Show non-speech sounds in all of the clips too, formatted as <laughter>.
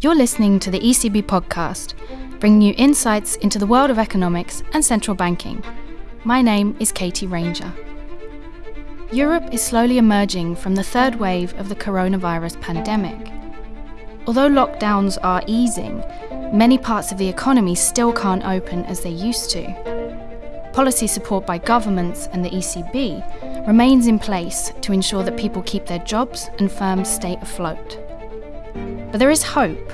You're listening to the ECB podcast, bringing you insights into the world of economics and central banking. My name is Katie Ranger. Europe is slowly emerging from the third wave of the coronavirus pandemic. Although lockdowns are easing, many parts of the economy still can't open as they used to. Policy support by governments and the ECB remains in place to ensure that people keep their jobs and firms stay afloat. But there is hope.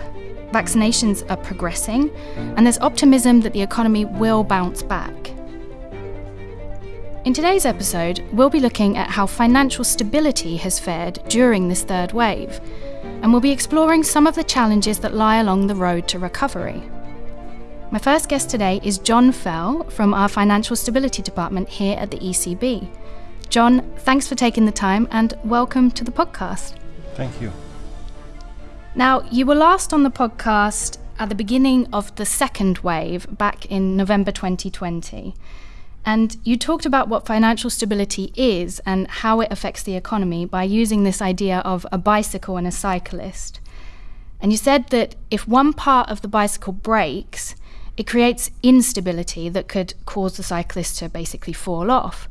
Vaccinations are progressing, and there's optimism that the economy will bounce back. In today's episode, we'll be looking at how financial stability has fared during this third wave, and we'll be exploring some of the challenges that lie along the road to recovery. My first guest today is John Fell from our Financial Stability Department here at the ECB. John, thanks for taking the time and welcome to the podcast. Thank you. Now, you were last on the podcast at the beginning of the second wave back in November 2020. And you talked about what financial stability is and how it affects the economy by using this idea of a bicycle and a cyclist. And you said that if one part of the bicycle breaks, it creates instability that could cause the cyclist to basically fall off.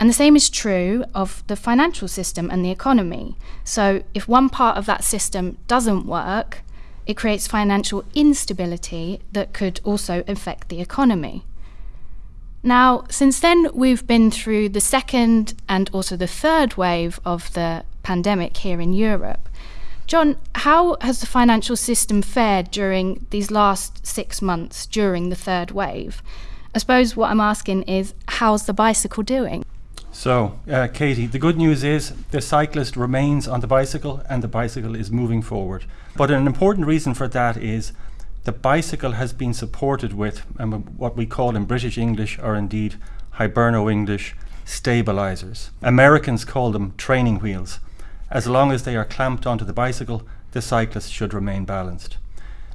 And the same is true of the financial system and the economy. So, if one part of that system doesn't work, it creates financial instability that could also affect the economy. Now, since then, we've been through the second and also the third wave of the pandemic here in Europe. John, how has the financial system fared during these last six months during the third wave? I suppose what I'm asking is, how's the bicycle doing? So, uh, Katie, the good news is the cyclist remains on the bicycle and the bicycle is moving forward. But an important reason for that is the bicycle has been supported with um, what we call in British English or indeed Hiberno English stabilizers. Americans call them training wheels. As long as they are clamped onto the bicycle, the cyclist should remain balanced.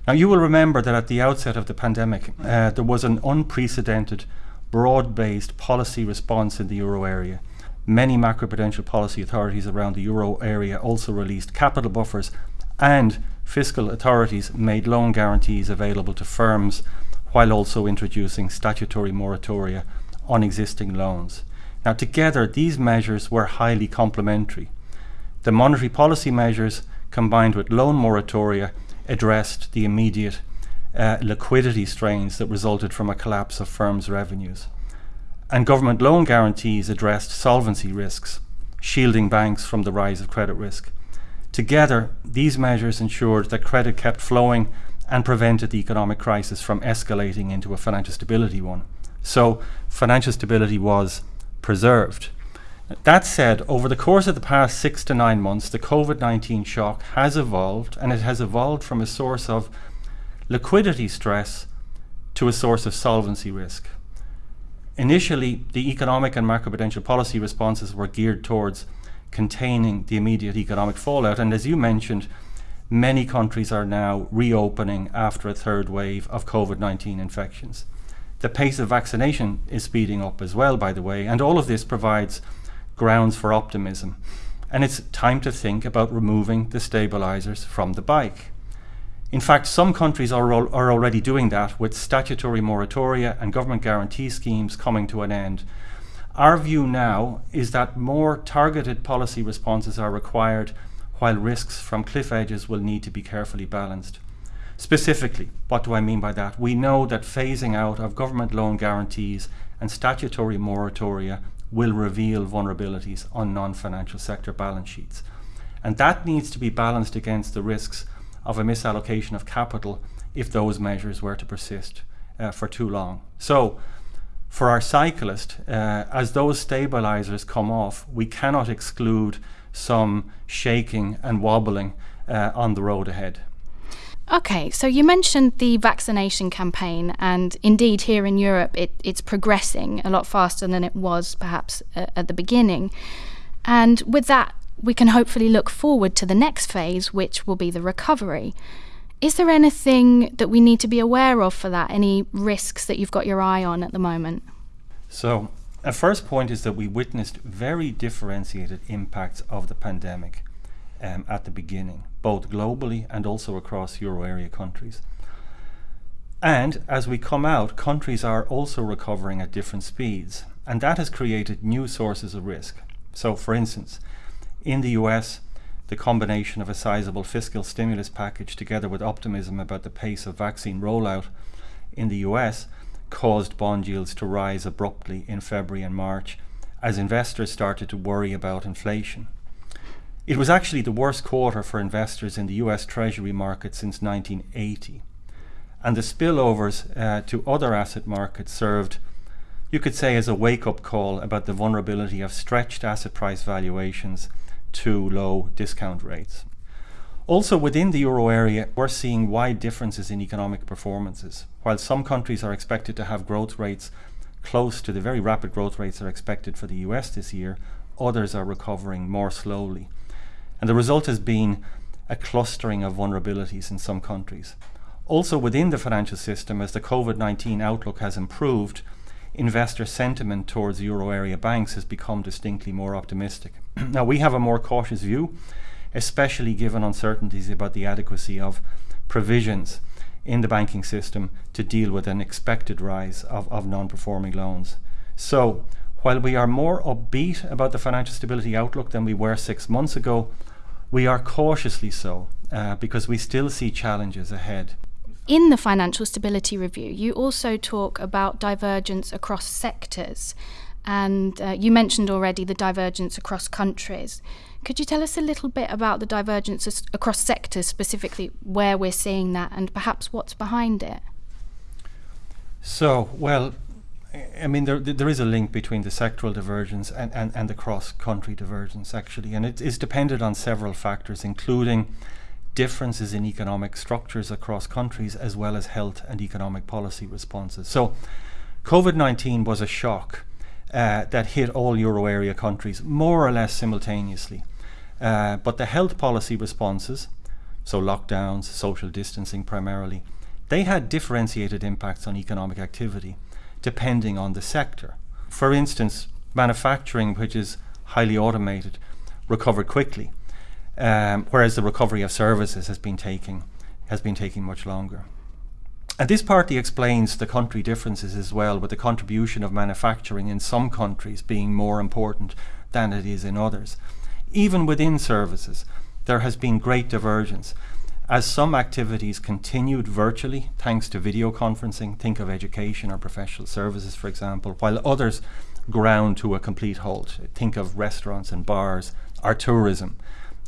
Now, you will remember that at the outset of the pandemic, uh, there was an unprecedented broad-based policy response in the euro area. Many macroprudential policy authorities around the euro area also released capital buffers and fiscal authorities made loan guarantees available to firms while also introducing statutory moratoria on existing loans. Now together these measures were highly complementary. The monetary policy measures combined with loan moratoria addressed the immediate uh, liquidity strains that resulted from a collapse of firms' revenues. And government loan guarantees addressed solvency risks, shielding banks from the rise of credit risk. Together, these measures ensured that credit kept flowing and prevented the economic crisis from escalating into a financial stability one. So, financial stability was preserved. That said, over the course of the past six to nine months, the COVID 19 shock has evolved, and it has evolved from a source of liquidity stress to a source of solvency risk. Initially, the economic and macroprudential policy responses were geared towards containing the immediate economic fallout, and as you mentioned, many countries are now reopening after a third wave of COVID 19 infections. The pace of vaccination is speeding up as well, by the way, and all of this provides grounds for optimism. And it's time to think about removing the stabilizers from the bike. In fact, some countries are, are already doing that with statutory moratoria and government guarantee schemes coming to an end. Our view now is that more targeted policy responses are required while risks from cliff edges will need to be carefully balanced. Specifically, what do I mean by that? We know that phasing out of government loan guarantees and statutory moratoria will reveal vulnerabilities on non-financial sector balance sheets. And that needs to be balanced against the risks of a misallocation of capital if those measures were to persist uh, for too long. So for our cyclist, uh, as those stabilizers come off, we cannot exclude some shaking and wobbling uh, on the road ahead. Okay, so you mentioned the vaccination campaign, and indeed, here in Europe, it, it's progressing a lot faster than it was perhaps uh, at the beginning. And with that, we can hopefully look forward to the next phase, which will be the recovery. Is there anything that we need to be aware of for that? Any risks that you've got your eye on at the moment? So, a first point is that we witnessed very differentiated impacts of the pandemic um, at the beginning, both globally and also across euro area countries. And as we come out, countries are also recovering at different speeds, and that has created new sources of risk. So, for instance, in the US, the combination of a sizable fiscal stimulus package together with optimism about the pace of vaccine rollout in the US caused bond yields to rise abruptly in February and March as investors started to worry about inflation. It was actually the worst quarter for investors in the US Treasury market since 1980 and the spillovers uh, to other asset markets served, you could say, as a wake up call about the vulnerability of stretched asset price valuations to low discount rates. Also, within the euro area, we're seeing wide differences in economic performances. While some countries are expected to have growth rates close to the very rapid growth rates that are expected for the US this year, others are recovering more slowly. And the result has been a clustering of vulnerabilities in some countries. Also within the financial system, as the COVID-19 outlook has improved, investor sentiment towards euro area banks has become distinctly more optimistic. <clears throat> now we have a more cautious view, especially given uncertainties about the adequacy of provisions in the banking system to deal with an expected rise of, of non-performing loans. So while we are more upbeat about the financial stability outlook than we were six months ago, we are cautiously so uh, because we still see challenges ahead. In the Financial Stability Review, you also talk about divergence across sectors, and uh, you mentioned already the divergence across countries. Could you tell us a little bit about the divergence across sectors, specifically where we're seeing that, and perhaps what's behind it? So, well, I mean, there, there is a link between the sectoral divergence and, and, and the cross country divergence, actually, and it is dependent on several factors, including differences in economic structures across countries as well as health and economic policy responses. So COVID-19 was a shock uh, that hit all euro area countries more or less simultaneously. Uh, but the health policy responses, so lockdowns, social distancing primarily, they had differentiated impacts on economic activity depending on the sector. For instance, manufacturing, which is highly automated, recovered quickly um, whereas the recovery of services has been taking has been taking much longer. And this partly explains the country differences as well, with the contribution of manufacturing in some countries being more important than it is in others. Even within services, there has been great divergence. As some activities continued virtually, thanks to video conferencing, think of education or professional services, for example, while others ground to a complete halt, think of restaurants and bars, or tourism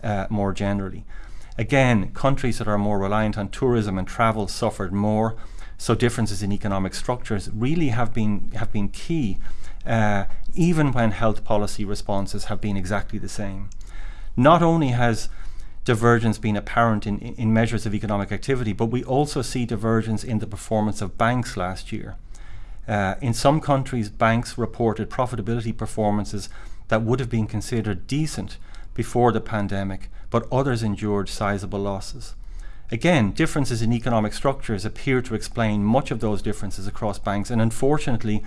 uh, more generally. Again, countries that are more reliant on tourism and travel suffered more, so differences in economic structures really have been have been key, uh, even when health policy responses have been exactly the same. Not only has divergence been apparent in, in measures of economic activity, but we also see divergence in the performance of banks last year. Uh, in some countries, banks reported profitability performances that would have been considered decent before the pandemic, but others endured sizable losses. Again, differences in economic structures appear to explain much of those differences across banks, and unfortunately,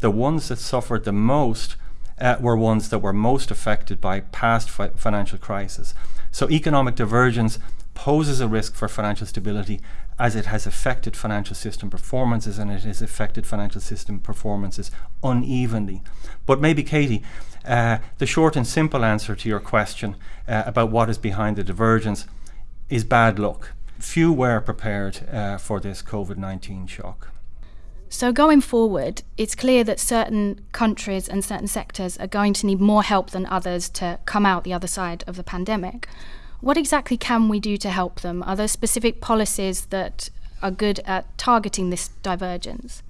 the ones that suffered the most uh, were ones that were most affected by past fi financial crises. So economic divergence poses a risk for financial stability as it has affected financial system performances and it has affected financial system performances unevenly. But maybe, Katie, uh, the short and simple answer to your question uh, about what is behind the divergence is bad luck. Few were prepared uh, for this COVID 19 shock. So, going forward, it's clear that certain countries and certain sectors are going to need more help than others to come out the other side of the pandemic. What exactly can we do to help them? Are there specific policies that are good at targeting this divergence?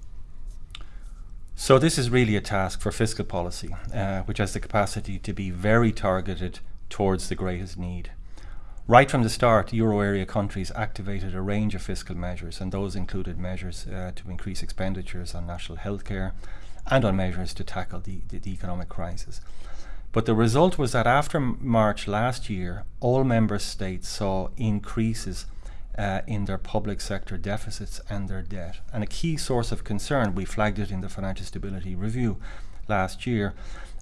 So this is really a task for fiscal policy, uh, which has the capacity to be very targeted towards the greatest need. Right from the start, euro area countries activated a range of fiscal measures, and those included measures uh, to increase expenditures on national health care and on measures to tackle the, the, the economic crisis. But the result was that after March last year, all member states saw increases uh, in their public sector deficits and their debt. And a key source of concern, we flagged it in the Financial Stability Review last year,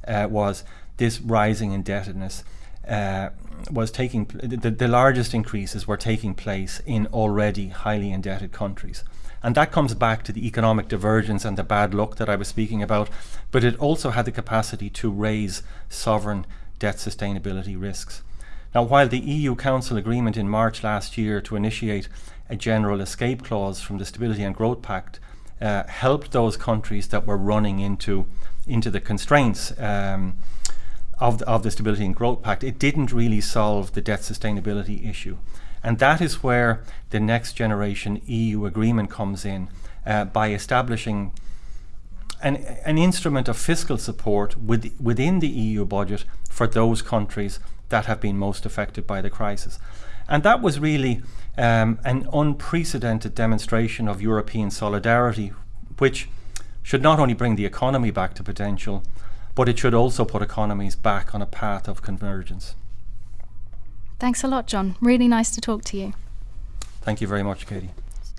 uh, was this rising indebtedness uh, was taking the, the largest increases were taking place in already highly indebted countries. And that comes back to the economic divergence and the bad luck that I was speaking about, but it also had the capacity to raise sovereign debt sustainability risks. Now, while the EU Council agreement in March last year to initiate a general escape clause from the Stability and Growth Pact uh, helped those countries that were running into into the constraints um, of the, of the Stability and Growth Pact, it didn't really solve the debt sustainability issue. And that is where the next generation EU agreement comes in uh, by establishing an, an instrument of fiscal support with, within the EU budget for those countries that have been most affected by the crisis. And that was really um, an unprecedented demonstration of European solidarity, which should not only bring the economy back to potential, but it should also put economies back on a path of convergence. Thanks a lot, John. Really nice to talk to you. Thank you very much, Katie.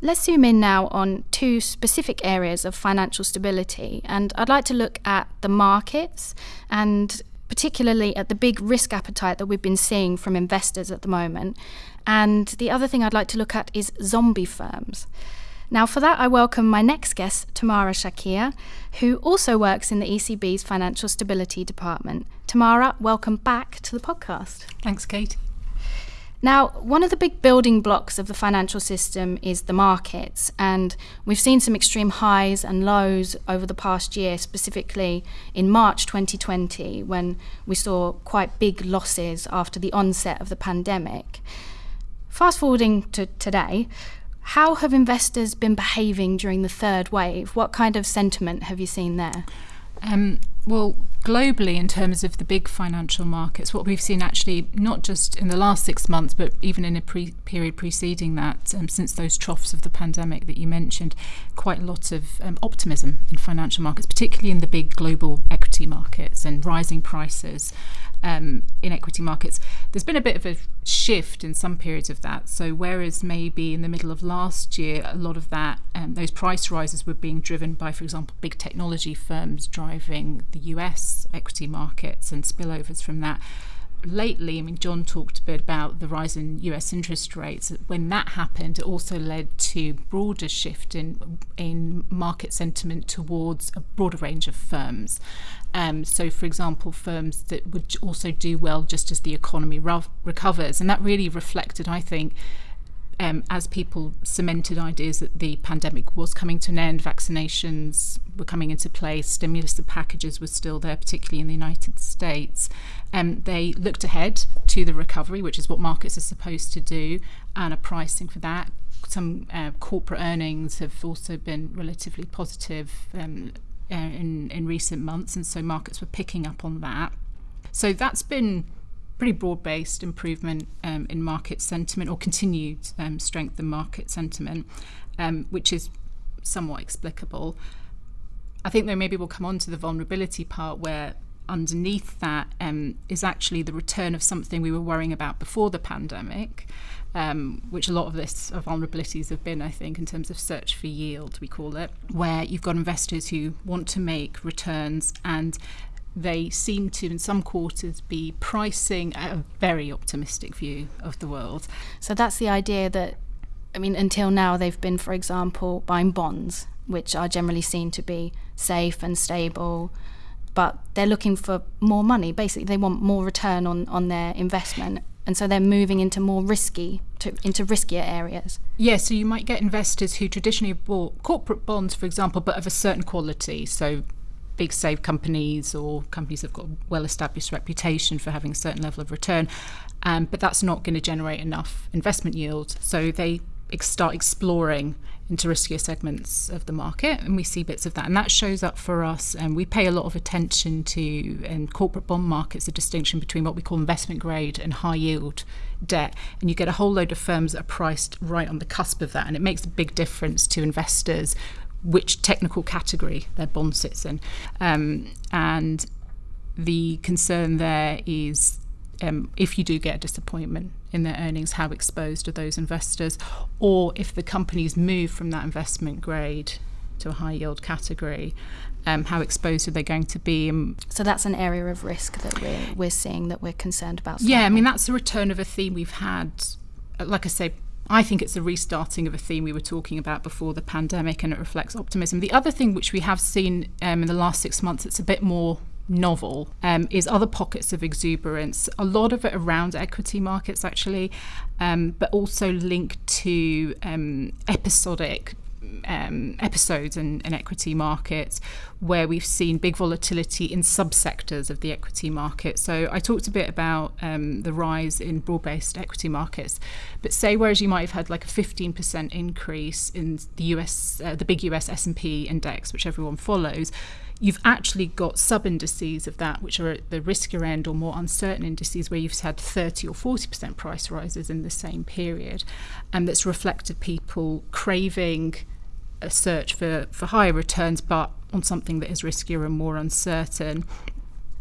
Let's zoom in now on two specific areas of financial stability. And I'd like to look at the markets and particularly at the big risk appetite that we've been seeing from investors at the moment. And the other thing I'd like to look at is zombie firms. Now, for that, I welcome my next guest, Tamara Shakir, who also works in the ECB's Financial Stability Department. Tamara, welcome back to the podcast. Thanks, Kate. Now, one of the big building blocks of the financial system is the markets, and we've seen some extreme highs and lows over the past year, specifically in March 2020, when we saw quite big losses after the onset of the pandemic. Fast forwarding to today, how have investors been behaving during the third wave? What kind of sentiment have you seen there? Um, well, globally, in terms of the big financial markets, what we've seen actually, not just in the last six months, but even in a pre- period preceding that, um, since those troughs of the pandemic that you mentioned, quite a lot of um, optimism in financial markets, particularly in the big global equity markets and rising prices um, in equity markets. There's been a bit of a shift in some periods of that. So whereas maybe in the middle of last year, a lot of that um, those price rises were being driven by, for example, big technology firms driving the U.S. equity markets and spillovers from that lately, I mean, John talked a bit about the rise in US interest rates. When that happened, it also led to broader shift in in market sentiment towards a broader range of firms. Um, so, for example, firms that would also do well just as the economy re- recovers, and that really reflected, I think, um, as people cemented ideas that the pandemic was coming to an end, vaccinations were coming into place, stimulus packages were still there, particularly in the United States. Um, they looked ahead to the recovery, which is what markets are supposed to do, and a pricing for that. Some uh, corporate earnings have also been relatively positive um, uh, in, in recent months, and so markets were picking up on that. So that's been pretty broad based improvement um, in market sentiment or continued um, strength in market sentiment, um, which is somewhat explicable. I think though maybe we'll come on to the vulnerability part where underneath that um, is actually the return of something we were worrying about before the pandemic, um, which a lot of this vulnerabilities have been, I think, in terms of search for yield, we call it, where you've got investors who want to make returns and they seem to, in some quarters, be pricing a very optimistic view of the world. So that's the idea that, I mean, until now they've been, for example, buying bonds, which are generally seen to be safe and stable, but they're looking for more money. Basically, they want more return on, on their investment. And so they're moving into more risky, to, into riskier areas. Yeah, so you might get investors who traditionally bought corporate bonds, for example, but of a certain quality. So big safe companies or companies that have got a well established reputation for having a certain level of return. Um, but that's not going to generate enough investment yield. So they ex- start exploring into riskier segments of the market, and we see bits of that. And that shows up for us. And we pay a lot of attention to in corporate bond markets the distinction between what we call investment grade and high yield debt. And you get a whole load of firms that are priced right on the cusp of that, and it makes a big difference to investors which technical category their bond sits in. Um, and the concern there is um, if you do get a disappointment in their earnings, how exposed are those investors? Or if the companies move from that investment grade to a high yield category. Um, how exposed are they going to be? so that's an area of risk that we're we're seeing that we're concerned about. Yeah, I mean that's a return of a theme we've had. Like I say, I think it's a restarting of a theme we were talking about before the pandemic, and it reflects optimism. The other thing which we have seen um, in the last six months, it's a bit more novel um, is other pockets of exuberance. A lot of it around equity markets, actually, um, but also linked to um, episodic. Um, episodes in, in, equity markets where we've seen big volatility in subsectors of the equity market. So I talked a bit about um, the rise in broad-based equity markets, but say whereas you might have had like a 15% increase in the US, uh, the big US S&P index, which everyone follows, you've actually got sub indices of that, which are at the riskier end or more uncertain indices, where you've had 30 or 40% price rises in the same period. And that's reflected people craving a search for, for higher returns, but on something that is riskier and more uncertain.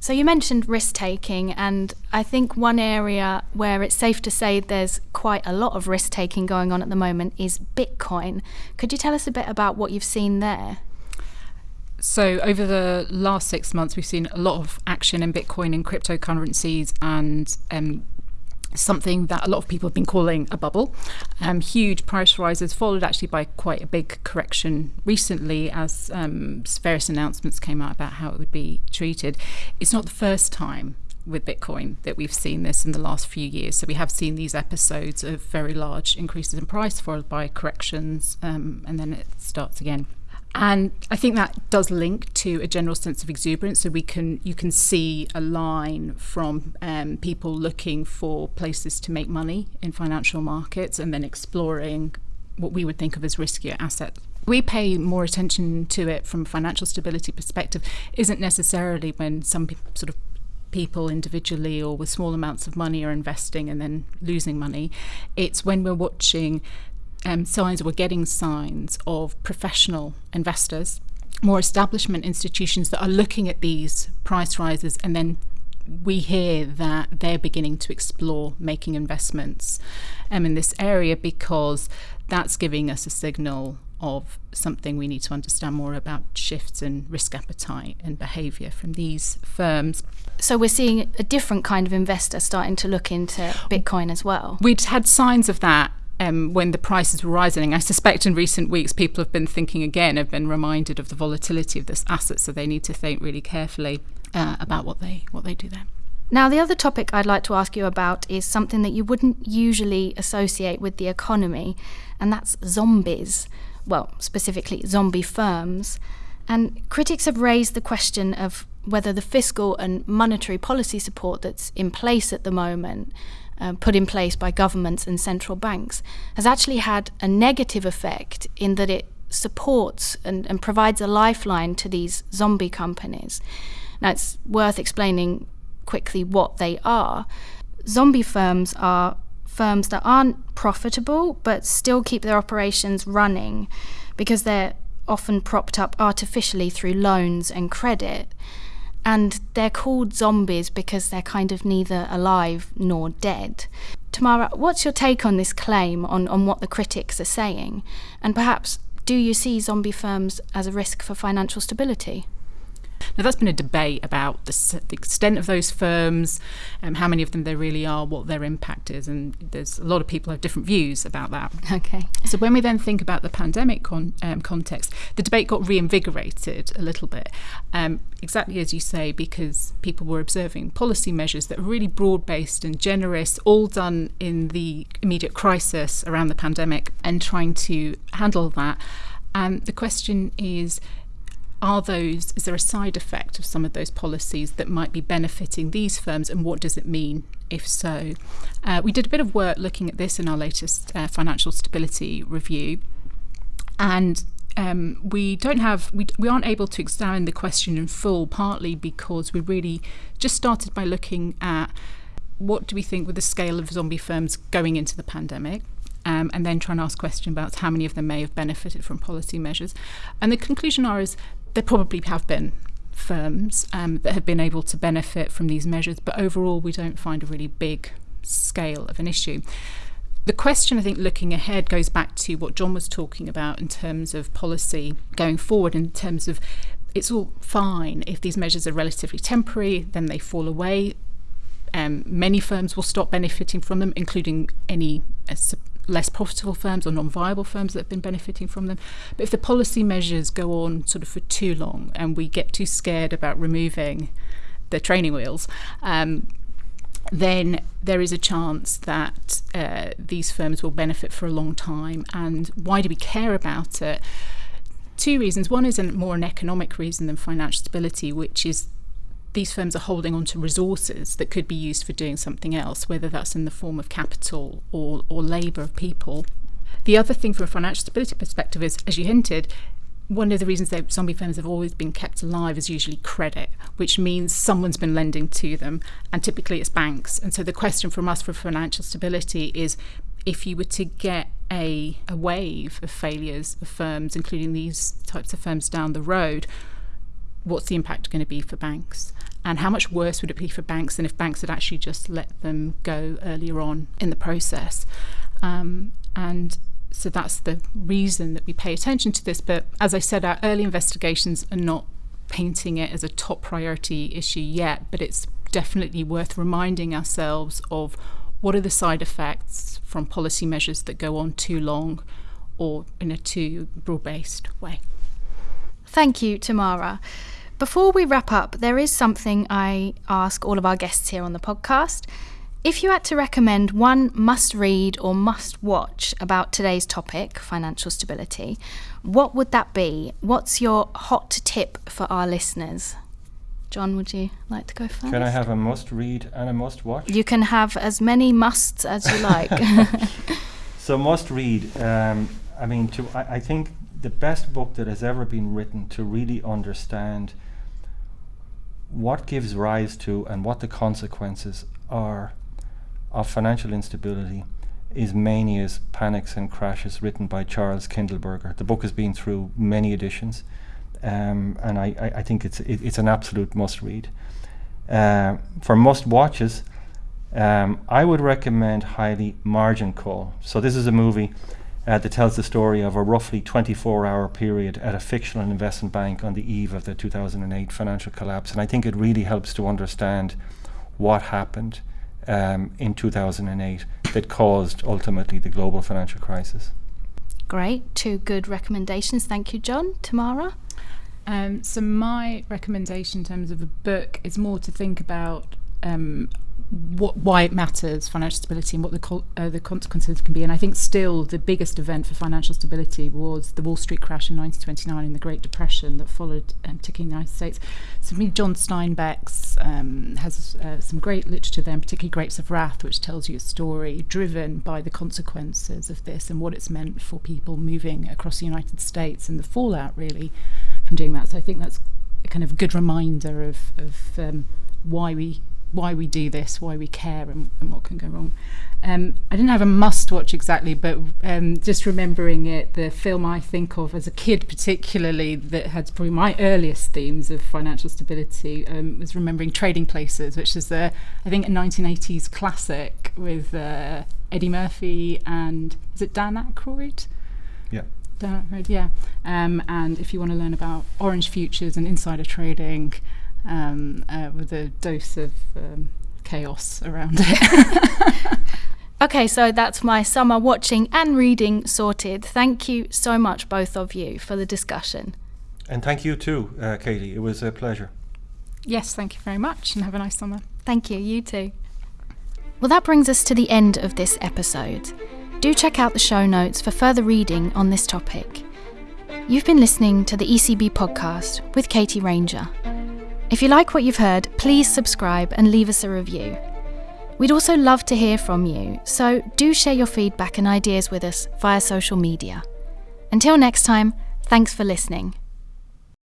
So you mentioned risk taking, and I think one area where it's safe to say there's quite a lot of risk taking going on at the moment is Bitcoin. Could you tell us a bit about what you've seen there? So, over the last six months, we've seen a lot of action in Bitcoin and cryptocurrencies, and um, something that a lot of people have been calling a bubble. Um, huge price rises, followed actually by quite a big correction recently as um, various announcements came out about how it would be treated. It's not the first time with Bitcoin that we've seen this in the last few years. So we have seen these episodes of very large increases in price followed by corrections, um, and then it starts again. And I think that does link to a general sense of exuberance. So we can you can see a line from um, people looking for places to make money in financial markets and then exploring what we would think of as riskier assets. We pay more attention to it from a financial stability perspective. Isn't necessarily when some sort of people individually or with small amounts of money are investing and then losing money. It's when we're watching um, signs, we're getting signs of professional investors, more establishment institutions that are looking at these price rises and then we hear that they're beginning to explore making investments um, in this area because that's giving us a signal of something we need to understand more about shifts in risk appetite and behaviour from these firms. So we're seeing a different kind of investor starting to look into Bitcoin as well. We'd had signs of that um, when the prices were rising. I suspect in recent weeks people have been thinking again, have been reminded of the volatility of this asset, so they need to think really carefully uh, about what they what they do there. Now, the other topic I'd like to ask you about is something that you wouldn't usually associate with the economy, and that's zombies. Well, specifically, zombie firms. And critics have raised the question of whether the fiscal and monetary policy support that's in place at the moment um, put in place by governments and central banks has actually had a negative effect in that it supports and, and provides a lifeline to these zombie companies. Now, it's worth explaining quickly what they are. Zombie firms are firms that aren't profitable but still keep their operations running because they're often propped up artificially through loans and credit and they're called zombies because they're kind of neither alive nor dead. Tamara, what's your take on this claim, on, on what the critics are saying? And perhaps, do you see zombie firms as a risk for financial stability? Now, that's been a debate about the, the extent of those firms, um, how many of them there really are, what their impact is, and there's a lot of people have different views about that. Okay. So when we then think about the pandemic con- um, context, the debate got reinvigorated a little bit, um, exactly as you say, because people were observing policy measures that were really broad-based and generous, all done in the immediate crisis around the pandemic, and trying to handle that. And the question is are those is there a side effect of some of those policies that might be benefiting these firms and what does it mean if so uh, we did a bit of work looking at this in our latest uh, financial stability review and um, we don't have we, we aren't able to examine the question in full partly because we really just started by looking at what do we think with the scale of zombie firms going into the pandemic um, and then try and ask questions about how many of them may have benefited from policy measures. And the conclusion are is there probably have been firms um, that have been able to benefit from these measures, but overall we don't find a really big scale of an issue. the question, I think, looking ahead goes back to what John was talking about in terms of policy going forward, in terms of it's all fine if these measures are relatively temporary, then they fall away. Um, many firms will stop benefiting from them, including any uh, less profitable firms or non-viable firms that have been benefiting from them. But if the policy measures go on sort of for too long and we get too scared about removing the training wheels, um, then there is a chance that uh, these firms will benefit for a long time. And why do we care about it? Two reasons. One is a more an economic reason than financial stability, which is these firms are holding on to resources that could be used for doing something else, whether that's in the form of capital or, or labour of people. The other thing from a financial stability perspective is, as you hinted, one of the reasons that zombie firms have always been kept alive is usually credit, which means someone's been lending to them, and typically it's banks. And so the question from us for financial stability is if you were to get a, a wave of failures of firms, including these types of firms down the road, what's the impact going to be for banks? And how much worse would it be for banks than if banks had actually just let them go earlier on in the process? Um, and so that's the reason that we pay attention to this. But as I said, our early investigations are not painting it as a top priority issue yet, but it's definitely worth reminding ourselves of what are the side effects from policy measures that go on too long or in a too broad based way. Thank you, Tamara. Before we wrap up, there is something I ask all of our guests here on the podcast. If you had to recommend one must read or must watch about today's topic, financial stability, what would that be? What's your hot tip for our listeners? John, would you like to go first? Can I have a must read and a must watch? You can have as many musts as you like. <laughs> <laughs> so, must read. Um, I mean, to I, I think the best book that has ever been written to really understand what gives rise to and what the consequences are of financial instability is Manias, Panics and Crashes, written by Charles Kindleberger. The book has been through many editions, um, and I, I, I, think it's it, it's an absolute must read. Uh, for must watches, um, I would recommend highly Margin Call. So this is a movie uh, that tells the story of a roughly 24-hour period at a fictional investment bank on the eve of the 2008 financial collapse, and I think it really helps to understand what happened um, in 2008 that caused ultimately the global financial crisis. Great, two good recommendations. Thank you, John. Tamara? Um, so, my recommendation in terms of a book is more to think about um, what, why it matters, financial stability, and what the uh, the consequences can be. And I think still the biggest event for financial stability was the Wall Street crash in 1929 and the Great Depression that followed, um, particularly in the United States. So, me, John Steinbeck's um, has uh, some great literature there, particularly Grapes of Wrath, which tells you a story driven by the consequences of this and what it's meant for people moving across the United States and the fallout really from doing that. So, I think that's a kind of good reminder of, of um, why we why we do this, why we care, and, and what can go wrong. Um, I didn't have a must watch exactly, but um, just remembering it, the film I think of as a kid, particularly that had probably my earliest themes of financial stability, um, was remembering Trading Places, which is a, I think, a 1980s classic with uh, Eddie Murphy and is it Dan Aykroyd? Yeah. Dan Aykroyd, yeah. Um, and if you want to learn about orange futures and insider trading, um, uh, with a dose of um, chaos around it. <laughs> okay, so that's my summer watching and reading sorted. Thank you so much, both of you, for the discussion. And thank you too, uh, Katie. It was a pleasure. Yes, thank you very much, and have a nice summer. Thank you, you too. Well, that brings us to the end of this episode. Do check out the show notes for further reading on this topic. You've been listening to the ECB podcast with Katie Ranger. If you like what you've heard, please subscribe and leave us a review. We'd also love to hear from you, so do share your feedback and ideas with us via social media. Until next time, thanks for listening.